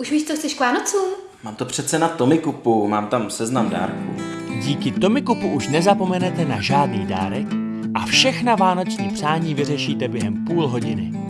Už víš, co chceš k Vánocům? Mám to přece na Tomikupu, mám tam seznam dárků. Díky Tomikupu už nezapomenete na žádný dárek a všechna vánoční přání vyřešíte během půl hodiny.